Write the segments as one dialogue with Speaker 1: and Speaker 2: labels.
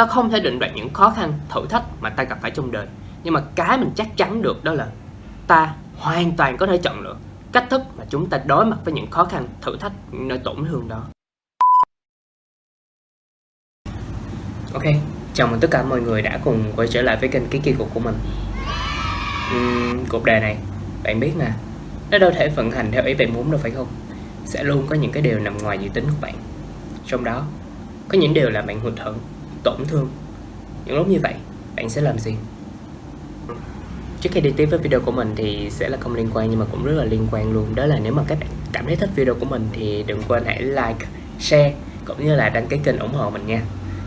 Speaker 1: ta không thể định đoạt những khó khăn, thử thách mà ta gặp phải trong đời. Nhưng mà cái mình chắc chắn được đó là Ta hoàn toàn có thể chọn lựa cách thức mà chúng ta đối mặt với những khó khăn, thử thách, nơi tổn thương đó. Ok, chào mừng tất cả mọi người đã cùng quay trở lại với kênh Ký Kỳ Cục của mình. Uhm, Cuộc đời này, bạn biết mà Nó đâu thể vận hành theo ý bạn muốn đâu phải không? Sẽ luôn có những cái điều nằm ngoài dự tính của bạn. Trong đó, có những điều là bạn hụt hẫng, tổn thương. Những lúc như vậy, bạn sẽ làm gì? Trước khi đi tiếp với video của mình thì sẽ là không liên quan nhưng mà cũng rất là liên quan luôn. Đó là nếu mà các bạn cảm thấy thích video của mình thì đừng quên hãy like, share cũng như là đăng ký kênh ủng hộ mình nha.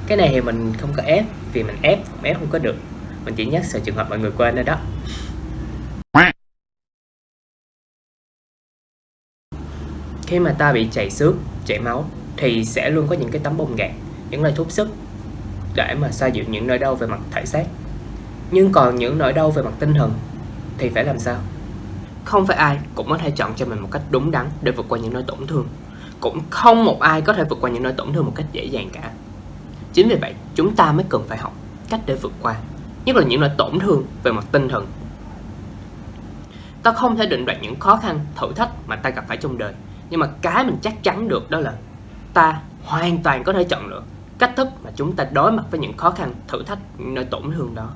Speaker 1: Cái này thì mình không có ép vì mình ép ép không có được. Mình chỉ nhắc sợ trường hợp mọi người quên thôi đó. Khi mà ta bị chảy xước chảy máu thì sẽ luôn có những cái tấm bông gạc những loại thuốc sức để mà xoa dịu những nỗi đau về mặt thể xác. Nhưng còn những nỗi đau về mặt tinh thần thì phải làm sao? Không phải ai cũng có thể chọn cho mình một cách đúng đắn để vượt qua những nỗi tổn thương. Cũng không một ai có thể vượt qua những nỗi tổn thương một cách dễ dàng cả. Chính vì vậy, chúng ta mới cần phải học cách để vượt qua, nhất là những nỗi tổn thương về mặt tinh thần. Ta không thể định đoạt những khó khăn, thử thách mà ta gặp phải trong đời, nhưng mà cái mình chắc chắn được đó là ta hoàn toàn có thể chọn lựa cách thức mà chúng ta đối mặt với những khó khăn, thử thách, những tổn thương đó.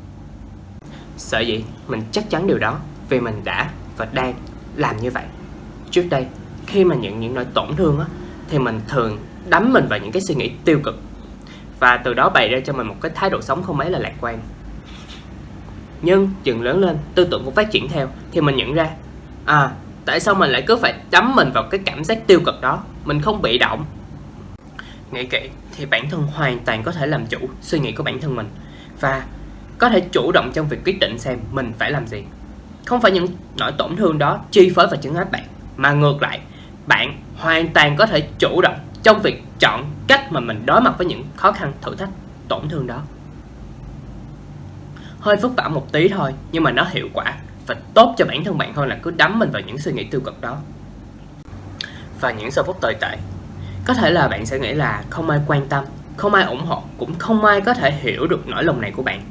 Speaker 1: Sợ gì? Mình chắc chắn điều đó vì mình đã và đang làm như vậy. Trước đây, khi mà nhận những nỗi tổn thương á, thì mình thường đắm mình vào những cái suy nghĩ tiêu cực và từ đó bày ra cho mình một cái thái độ sống không mấy là lạc quan nhưng dần lớn lên tư tưởng cũng phát triển theo thì mình nhận ra à tại sao mình lại cứ phải đắm mình vào cái cảm giác tiêu cực đó mình không bị động nghĩ kỹ thì bản thân hoàn toàn có thể làm chủ suy nghĩ của bản thân mình và có thể chủ động trong việc quyết định xem mình phải làm gì không phải những nỗi tổn thương đó chi phối và chấn áp bạn mà ngược lại bạn hoàn toàn có thể chủ động trong việc chọn cách mà mình đối mặt với những khó khăn, thử thách, tổn thương đó. Hơi vất vả một tí thôi, nhưng mà nó hiệu quả và tốt cho bản thân bạn hơn là cứ đắm mình vào những suy nghĩ tiêu cực đó. Và những sơ phút tồi tệ, có thể là bạn sẽ nghĩ là không ai quan tâm, không ai ủng hộ, cũng không ai có thể hiểu được nỗi lòng này của bạn.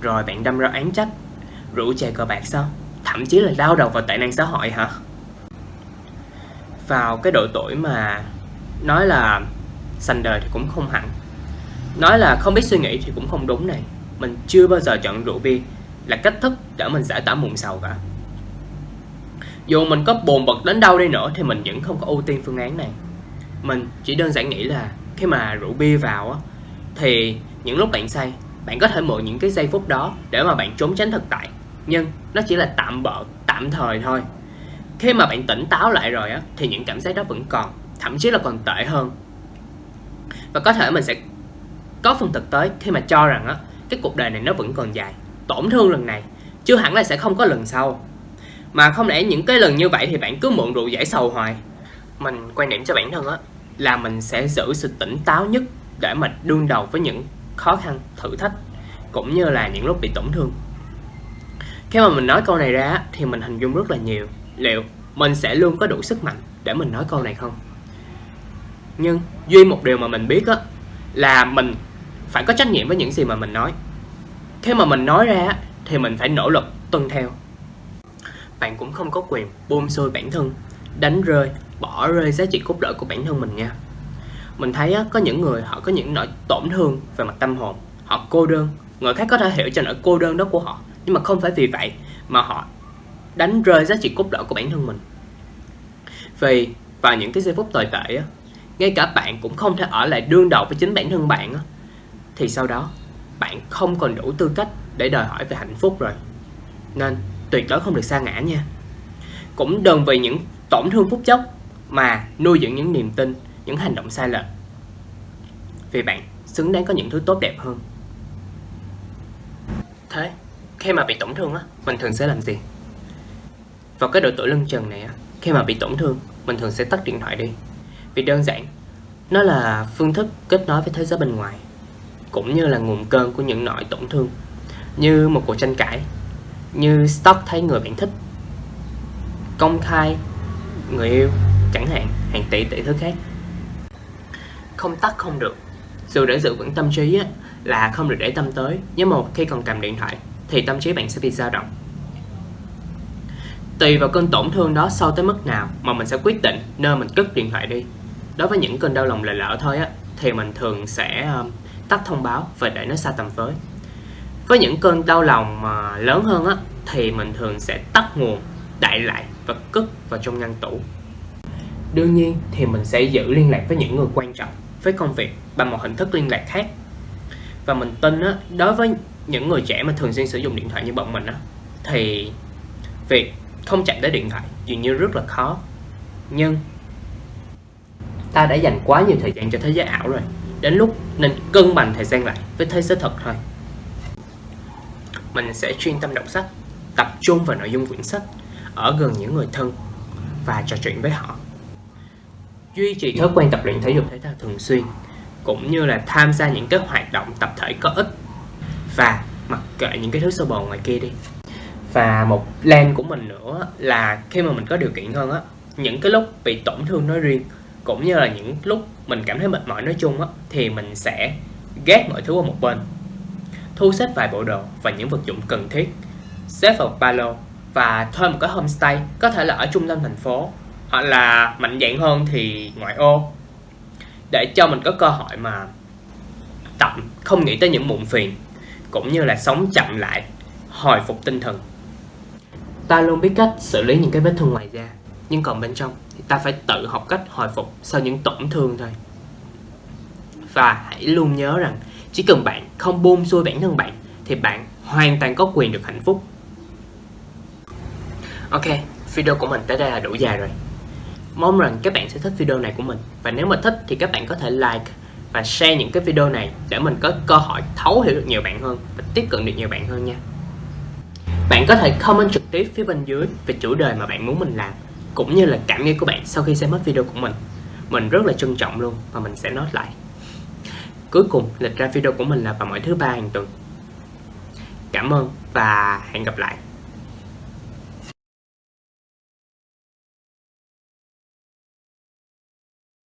Speaker 1: Rồi bạn đâm ra án trách, rượu chè cờ bạc sao? Thậm chí là đau đầu vào tệ nạn xã hội hả? Vào cái độ tuổi mà nói là sành đời thì cũng không hẳn nói là không biết suy nghĩ thì cũng không đúng này mình chưa bao giờ chọn rượu bia là cách thức để mình giải tỏa muộn sầu cả dù mình có buồn bực đến đâu đi nữa thì mình vẫn không có ưu tiên phương án này mình chỉ đơn giản nghĩ là khi mà rượu bia vào á, thì những lúc bạn say, bạn có thể mượn những cái giây phút đó để mà bạn trốn tránh thực tại. Nhưng nó chỉ là tạm bợ, tạm thời thôi. Khi mà bạn tỉnh táo lại rồi á, thì những cảm giác đó vẫn còn, thậm chí là còn tệ hơn. Và có thể mình sẽ có phần thực tế khi mà cho rằng á, cái cuộc đời này nó vẫn còn dài. Tổn thương lần này, chưa hẳn là sẽ không có lần sau. Mà không lẽ những cái lần như vậy thì bạn cứ mượn rượu giải sầu hoài? Mình quan điểm cho bản thân á, là mình sẽ giữ sự tỉnh táo nhất để mà đương đầu với những khó khăn, thử thách, cũng như là những lúc bị tổn thương. Khi mà mình nói câu này ra thì mình hình dung rất là nhiều liệu mình sẽ luôn có đủ sức mạnh để mình nói câu này không. Nhưng duy một điều mà mình biết á, là mình phải có trách nhiệm với những gì mà mình nói. Khi mà mình nói ra thì mình phải nỗ lực tuân theo. Bạn cũng không có quyền buông xuôi bản thân, đánh rơi bỏ rơi giá trị cốt lõi của bản thân mình nha. Mình thấy á, có những người họ có những nỗi tổn thương về mặt tâm hồn. Họ cô đơn. Người khác có thể hiểu cho nỗi cô đơn đó của họ. Nhưng mà không phải vì vậy mà họ đánh rơi giá trị cốt lõi của bản thân mình. Vì vào những cái giây phút tồi tệ á ngay cả bạn cũng không thể ở lại đương đầu với chính bản thân bạn á, thì sau đó bạn không còn đủ tư cách để đòi hỏi về hạnh phúc rồi. Nên tuyệt đối không được sa ngã nha. Cũng đừng vì những tổn thương phút chốc mà nuôi dưỡng những niềm tin, những hành động sai lệch. Vì bạn xứng đáng có những thứ tốt đẹp hơn. Thế, khi mà bị tổn thương á, mình thường sẽ làm gì? Vào cái độ tuổi lưng trần này á, khi mà bị tổn thương, mình thường sẽ tắt điện thoại đi vì đơn giản, nó là phương thức kết nối với thế giới bên ngoài cũng như là nguồn cơn của những nỗi tổn thương như một cuộc tranh cãi như stalk thấy người bạn thích công khai người yêu chẳng hạn hàng tỷ tỷ thứ khác. Không tắt không được. Dù để giữ vững tâm trí á, là không được để tâm tới. Nhưng mà khi còn cầm điện thoại thì tâm trí bạn sẽ bị dao động. Tùy vào cơn tổn thương đó sâu tới mức nào mà mình sẽ quyết định nơi mình cất điện thoại đi. Đối với những cơn đau lòng lệ lỡ thôi á thì mình thường sẽ um, tắt thông báo và để nó xa tầm với. Với những cơn đau lòng mà lớn hơn á thì mình thường sẽ tắt nguồn đại lại và cất vào trong ngăn tủ đương nhiên thì mình sẽ giữ liên lạc với những người quan trọng, với công việc bằng một hình thức liên lạc khác. Và mình tin á, đối với những người trẻ mà thường xuyên sử dụng điện thoại như bọn mình á, thì việc không chạm tới điện thoại dường như rất là khó. Nhưng ta đã dành quá nhiều thời gian cho thế giới ảo rồi, đến lúc nên cân bằng thời gian lại với thế giới thật thôi. Mình sẽ chuyên tâm đọc sách, tập trung vào nội dung quyển sách, ở gần những người thân và trò chuyện với họ duy trì thói quen tập luyện thể dục thể thao thường xuyên, cũng như là tham gia những cái hoạt động tập thể có ích và mặc kệ những cái thứ sơ bồ ngoài kia đi. Và một plan của mình nữa là khi mà mình có điều kiện hơn á, những cái lúc bị tổn thương nói riêng, cũng như là những lúc mình cảm thấy mệt mỏi nói chung á, thì mình sẽ gác mọi thứ qua một bên, thu xếp vài bộ đồ và những vật dụng cần thiết, xếp vào ba lô và thuê một cái homestay có thể là ở trung tâm thành phố hoặc là mạnh dạng hơn thì ngoại ô. Để cho mình có cơ hội mà tập, không nghĩ tới những muộn phiền, cũng như là sống chậm lại, hồi phục tinh thần. Ta luôn biết cách xử lý những cái vết thương ngoài da, nhưng còn bên trong thì ta phải tự học cách hồi phục sau những tổn thương thôi. Và hãy luôn nhớ rằng, chỉ cần bạn không buông xuôi bản thân bạn, thì bạn hoàn toàn có quyền được hạnh phúc. Ok, video của mình tới đây là đủ dài rồi mong rằng các bạn sẽ thích video này của mình. Và nếu mà thích thì các bạn có thể like và share những cái video này để mình có cơ hội thấu hiểu được nhiều bạn hơn và tiếp cận được nhiều bạn hơn nha. Bạn có thể comment trực tiếp phía bên dưới về chủ đề mà bạn muốn mình làm, cũng như là cảm nghĩ của bạn sau khi xem hết video của mình. Mình rất là trân trọng luôn và mình sẽ note lại. Cuối cùng, lịch ra video của mình là vào mỗi thứ ba hàng tuần. Cảm ơn và hẹn gặp lại.